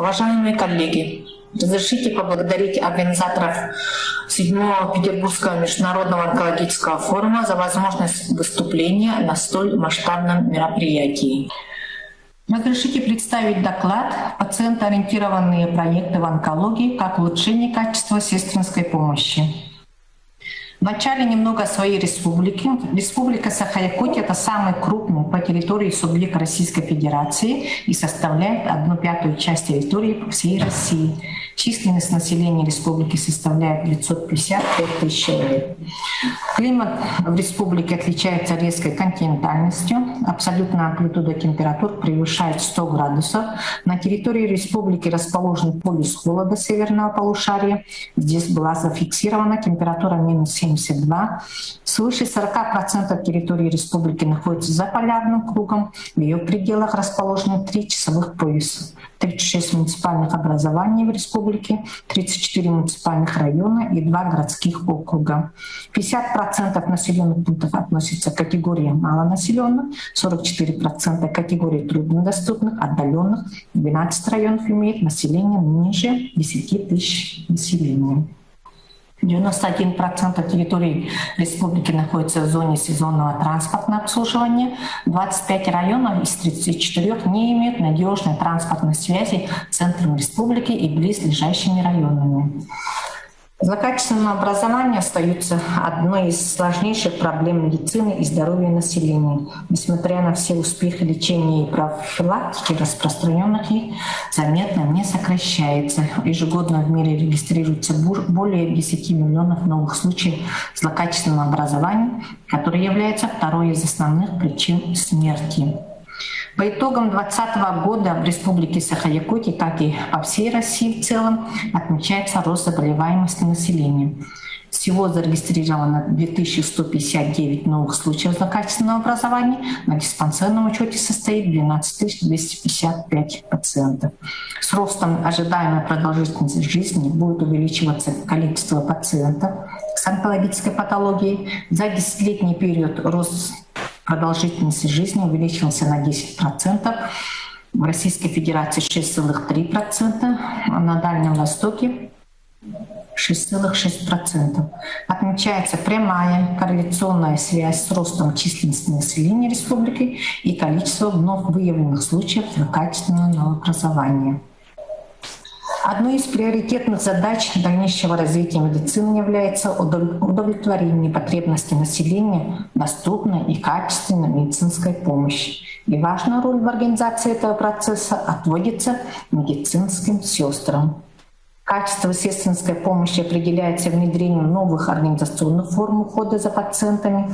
Уважаемые коллеги, разрешите поблагодарить организаторов 7 Петербургского международного онкологического форума за возможность выступления на столь масштабном мероприятии. Разрешите представить доклад «Пациентоориентированные проекты в онкологии как улучшение качества сестринской помощи». Вначале немного о своей республике. Республика Саха-Якутия — это самый крупный по территории субъект Российской Федерации и составляет одну пятую часть территории всей России. Численность населения республики составляет 955 тысяч человек. Климат в республике отличается резкой континентальностью. Абсолютная амплитуда температур превышает 100 градусов. На территории республики расположен полюс холода северного полушария. Здесь была зафиксирована температура минус 7 72. Свыше 40% территории республики находится за полярным кругом. В ее пределах расположены три часовых пояса. 36 муниципальных образований в республике, 34 муниципальных района и 2 городских округа. 50% населенных пунктов относятся к категории малонаселенных, 44% к категории труднодоступных, отдаленных, 12 районов имеет население ниже 10 тысяч населения. 91% территории республики находится в зоне сезонного транспортного обслуживания. 25 районов из 34 не имеют надежной транспортной связи с центром республики и близлежащими районами. Злокачественное образование остается одной из сложнейших проблем медицины и здоровья населения. Несмотря на все успехи лечения и профилактики, распространенных их заметно не сокращается. Ежегодно в мире регистрируется более 10 миллионов новых случаев злокачественного образования, которое является второй из основных причин смерти. По итогам 2020 года в Республике Саха-Якутия, как и по всей России в целом, отмечается рост заболеваемости населения. Всего зарегистрировано 2159 новых случаев злокачественного образования. На диспансерном учете состоит 12 255 пациентов. С ростом ожидаемой продолжительности жизни будет увеличиваться количество пациентов с онкологической патологией. За десятилетний период рост продолжительности жизни увеличился на 10%, в Российской Федерации 6,3%, а на Дальнем Востоке 6,6%. Отмечается прямая корреляционная связь с ростом численности населения республики и количеством вновь выявленных случаев злокачественного новообразования. Одной из приоритетных задач дальнейшего развития медицины является удовлетворение потребностей населения доступной и качественной медицинской помощи. И важная роль в организации этого процесса отводится медицинским сестрам. Качество сестринской помощи определяется внедрением новых организационных форм ухода за пациентами,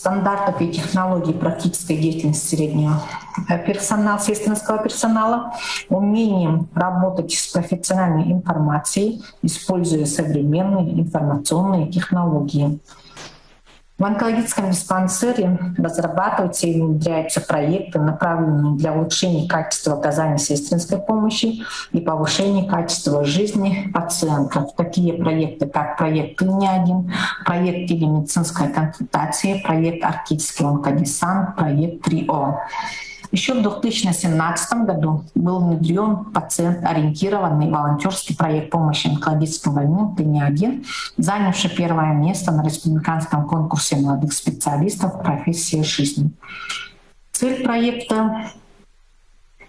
стандартов и технологий практической деятельности среднего э, персонала, сестринского персонала, умением работать с профессиональной информацией, используя современные информационные технологии. В онкологическом диспансере разрабатываются и внедряются проекты, направленные для улучшения качества оказания сестринской помощи и повышения качества жизни пациентов. Такие проекты, как проект «Ты-1», проект телемедицинской консультации, проект «Арктический онкодесант», проект «3О». Еще в 2017 году был внедрен пациент-ориентированный волонтерский проект помощи онкологическим больным «Ты не один», занявший первое место на республиканском конкурсе молодых специалистов профессии жизни. Цель проекта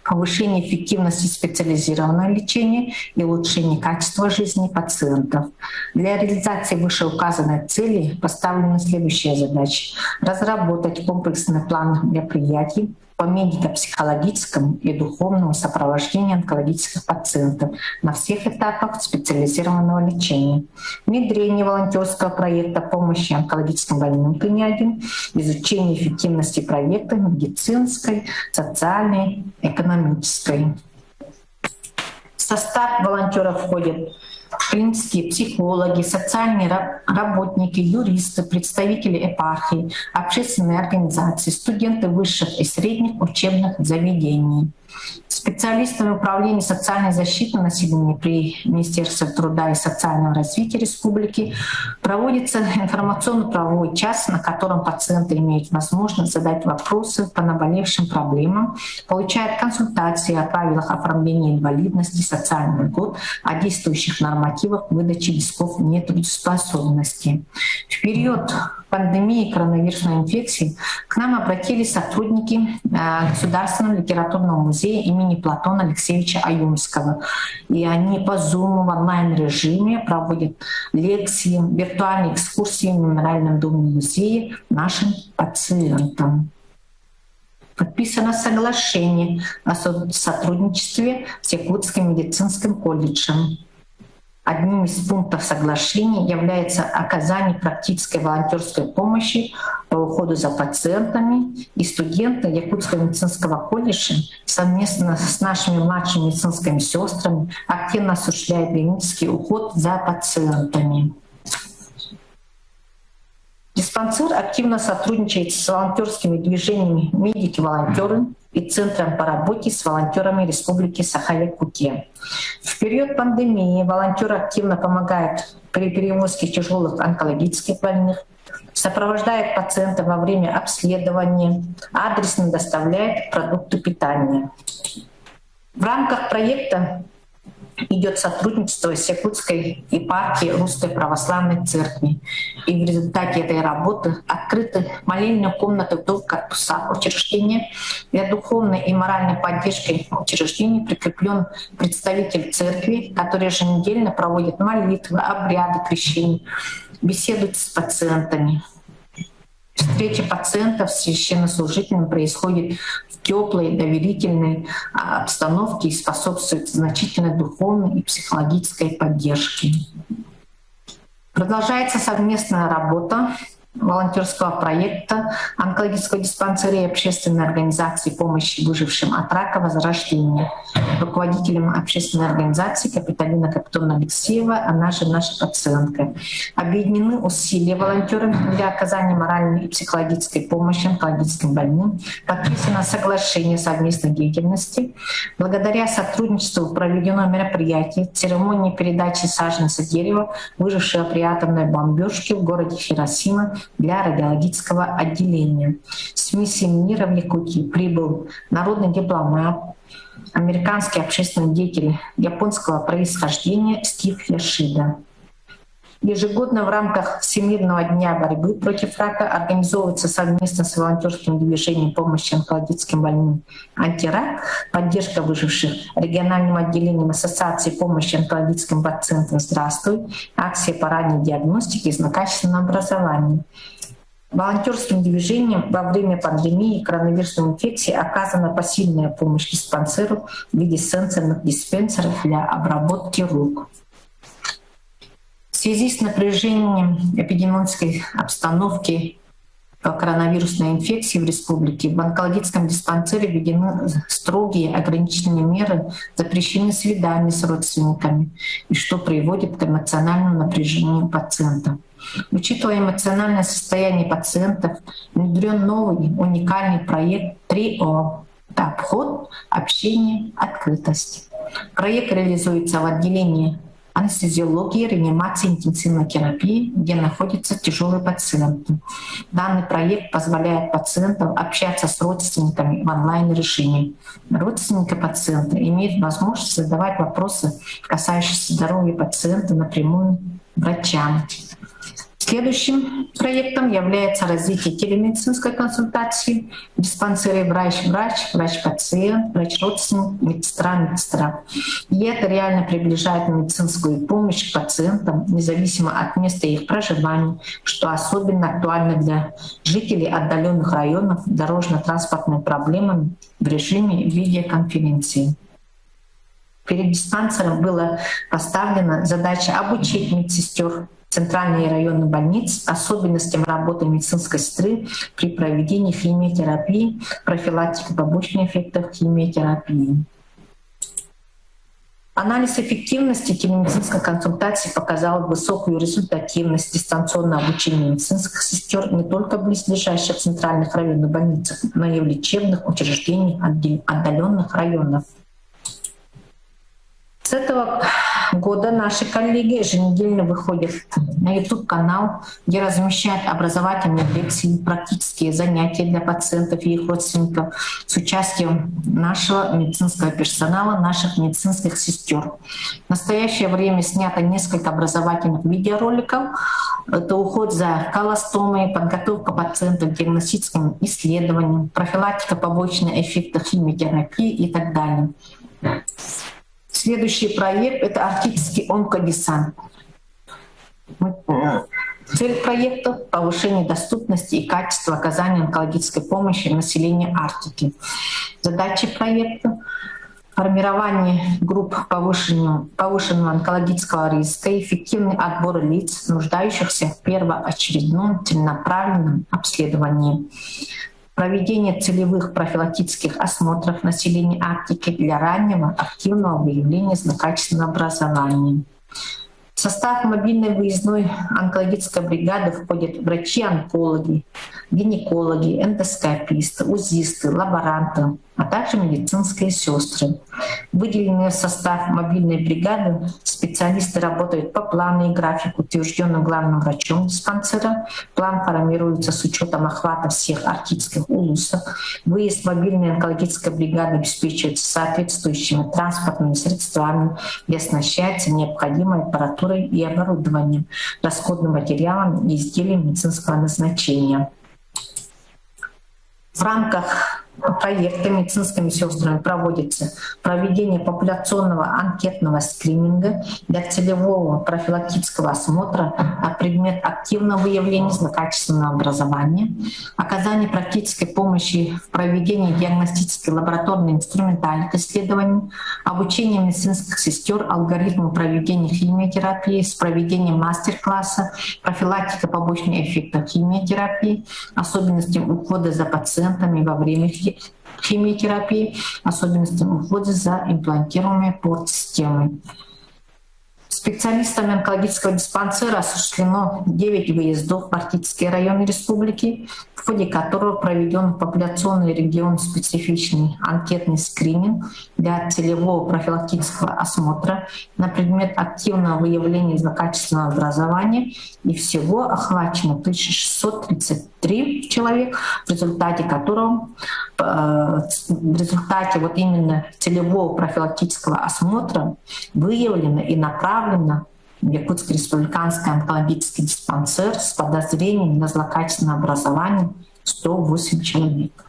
повышение эффективности специализированного лечения и улучшение качества жизни пациентов. Для реализации вышеуказанной цели поставлены следующие задачи. Разработать комплексный план мероприятий по медико-психологическому и духовному сопровождению онкологических пациентов на всех этапах специализированного лечения, внедрение волонтерского проекта помощи онкологическим больным ПНИ-1, изучение эффективности проекта медицинской, социальной, экономической. В состав волонтеров входят клинические психологи, социальные работники, юристы, представители епархии, общественные организации, студенты высших и средних учебных заведений. Специалистами управления социальной защиты населения при Министерстве труда и социального развития республики проводится информационно-правовой час, на котором пациенты имеют возможность задать вопросы по наболевшим проблемам, получают консультации о правилах оформления инвалидности, социальный год, о действующих нормативах выдачи листков нетрудоспособности. В период пандемии коронавирусной инфекции к нам обратились сотрудники э, Государственного литературного музея имени Платона Алексеевича Аюмского. И они по Zoom в онлайн-режиме проводят лекции, виртуальные экскурсии в Мемориальном доме музея нашим пациентам. Подписано соглашение о сотрудничестве с Якутским медицинским колледжем. Одним из пунктов соглашения является оказание практической волонтерской помощи по уходу за пациентами. И студенты Якутского медицинского колледжа совместно с нашими младшими медицинскими сестрами активно осуществляют клинический уход за пациентами. Диспансер активно сотрудничает с волонтерскими движениями «Медики-волонтеры», и Центром по работе с волонтерами Республики Саха-Якутия. В период пандемии волонтеры активно помогают при перевозке тяжелых онкологических больных, сопровождает пациента во время обследования, адресно доставляет продукты питания. В рамках проекта идет сотрудничество с Якутской епархией Русской Православной Церкви. И в результате этой работы открыты молельные комнаты в двух корпусах учреждения. Для духовной и моральной поддержки учреждений прикреплен представитель церкви, который еженедельно проводит молитвы, обряды крещения, беседует с пациентами. Встреча пациентов с священнослужителем происходит теплой, доверительной а, обстановке и способствует значительной духовной и психологической поддержке. Продолжается совместная работа волонтерского проекта онкологического диспансера и общественной организации помощи выжившим от рака возрождения. Руководителем общественной организации Капиталина Капитона Алексеева, она же наша пациентка. Объединены усилия волонтеров для оказания моральной и психологической помощи онкологическим больным. Подписано соглашение совместной деятельности. Благодаря сотрудничеству проведено мероприятие церемонии передачи саженца дерева, выжившего при атомной бомбежке в городе Хиросима для радиологического отделения. С миссией мира в Якутии прибыл народный дипломат, американский общественный деятель японского происхождения Стив Яшида. Ежегодно в рамках Всемирного дня борьбы против рака организовывается совместно с волонтерским движением помощи онкологическим больным «Антирак», поддержка выживших региональным отделением Ассоциации помощи онкологическим пациентам «Здравствуй», акция по ранней диагностике и злокачественного образования. Волонтерским движением во время пандемии коронавирусной инфекции оказана посильная помощь диспансеру в виде сенсорных диспенсеров для обработки рук. Связи с напряжением эпидемиологической обстановки по коронавирусной инфекции в республике в онкологическом диспансере введены строгие ограничительные меры, запрещены свидания с родственниками, и что приводит к эмоциональному напряжению пациента. Учитывая эмоциональное состояние пациентов, внедрен новый уникальный проект 3О — обход, общение, открытость. Проект реализуется в отделении анестезиологии, реанимации, интенсивной терапии, где находятся тяжелые пациенты. Данный проект позволяет пациентам общаться с родственниками в онлайн-режиме. Родственники пациента имеют возможность задавать вопросы, касающиеся здоровья пациента напрямую врачам. Следующим проектом является развитие телемедицинской консультации в врач-врач, врач-пациент, врач-родственник, медсестра-медсестра. И это реально приближает медицинскую помощь к пациентам, независимо от места их проживания, что особенно актуально для жителей отдаленных районов дорожно-транспортными проблемами в режиме видеоконференции. Перед диспансером была поставлена задача обучить медсестер центральной и районной больниц, особенностям работы медицинской сестры при проведении химиотерапии, профилактика побочных эффектов химиотерапии. Анализ эффективности телемедицинской консультации показал высокую результативность дистанционного обучения медицинских сестер не только в близлежащих центральных районных больницах, но и в лечебных учреждениях отдаленных районов. С этого года наши коллеги еженедельно выходят на YouTube-канал, где размещают образовательные лекции, практические занятия для пациентов и их родственников с участием нашего медицинского персонала, наших медицинских сестер. В настоящее время снято несколько образовательных видеороликов. Это уход за колостомой, подготовка пациентов к диагностическим исследованиям, профилактика побочных эффектов химиотерапии и так далее. Следующий проект — это арктический онкодесант. Цель проекта — повышение доступности и качества оказания онкологической помощи населению Арктики. Задачи проекта — формирование групп повышенного, повышенного онкологического риска, эффективный отбор лиц, нуждающихся в первоочередном целенаправленном обследовании, проведение целевых профилактических осмотров населения Арктики для раннего активного выявления злокачественного образования. В состав мобильной выездной онкологической бригады входят врачи-онкологи, гинекологи, эндоскописты, узисты, лаборанты, а также медицинские сестры. Выделенные в состав мобильной бригады специалисты работают по плану и графику, утвержденным главным врачом диспансера. План формируется с учетом охвата всех арктических улусов. Выезд мобильной онкологической бригады обеспечивается соответствующими транспортными средствами и оснащается необходимой аппаратурой и оборудованием, расходным материалом и изделиями медицинского назначения. В рамках проекта медицинскими сестрами проводится проведение популяционного анкетного скрининга для целевого профилактического осмотра на предмет активного выявления злокачественного образования, оказание практической помощи в проведении диагностических лабораторных инструментальных исследований, обучение медицинских сестер алгоритму проведения химиотерапии с проведением мастер-класса, профилактика побочных эффектов химиотерапии, особенностям ухода за пациентами во время химиотерапии, особенностям ухода за имплантируемой порт-системой. Специалистами онкологического диспансера осуществлено 9 выездов в Арктические районы республики, в ходе которого проведен популяционный регион специфичный анкетный скрининг для целевого профилактического осмотра на предмет активного выявления злокачественного образования и всего охвачено 1633 человек, в результате которого э, в результате вот именно целевого профилактического осмотра выявлено и направлено Якутский республиканский онкологический диспансер с подозрением на злокачественное образование 108 человек.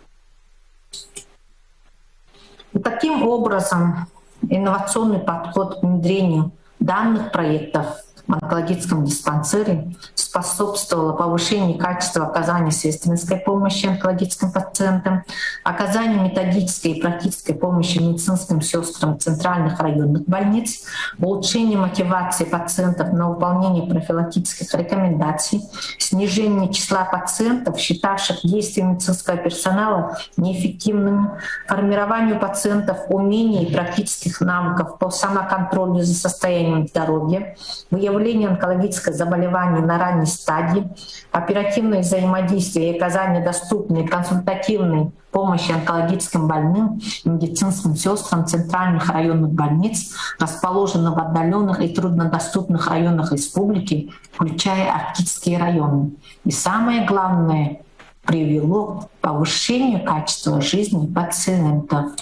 И таким образом инновационный подход к внедрению данных проектов онкологическом диспансере способствовало повышению качества оказания сестринской помощи онкологическим пациентам, оказанию методической и практической помощи медицинским сестрам центральных районных больниц, улучшению мотивации пациентов на выполнение профилактических рекомендаций, снижение числа пациентов, считавших действия медицинского персонала неэффективными, формированию пациентов умений и практических навыков по самоконтролю за состоянием здоровья, выявлению онкологического заболевания на ранней стадии, оперативное взаимодействие и оказание доступной консультативной помощи онкологическим больным медицинским сестрам центральных районных больниц, расположенных в отдаленных и труднодоступных районах республики, включая арктические районы. И самое главное, привело к повышению качества жизни пациентов.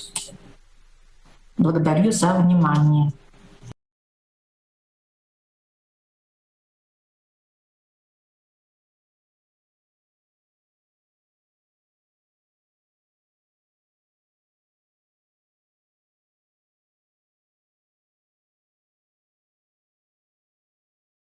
Благодарю за внимание.